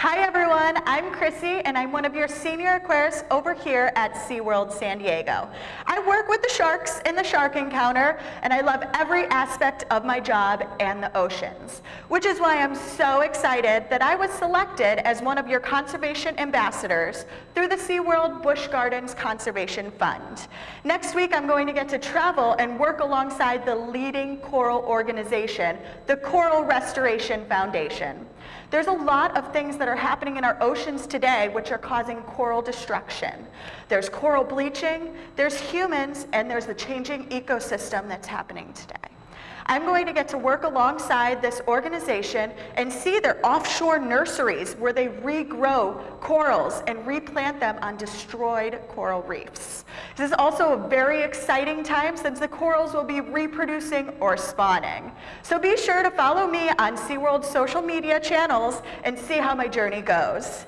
Hi everyone, I'm Chrissy and I'm one of your senior aquarists over here at SeaWorld San Diego. I work with the sharks in the Shark Encounter and I love every aspect of my job and the oceans, which is why I'm so excited that I was selected as one of your conservation ambassadors through the SeaWorld Busch Gardens Conservation Fund. Next week I'm going to get to travel and work alongside the leading coral organization, the Coral Restoration Foundation. There's a lot of things that are happening in our oceans today which are causing coral destruction. There's coral bleaching, there's humans, and there's the changing ecosystem that's happening today. I'm going to get to work alongside this organization and see their offshore nurseries where they regrow corals and replant them on destroyed coral reefs. This is also a very exciting time since the corals will be reproducing or spawning. So be sure to follow me on SeaWorld's social media channels and see how my journey goes.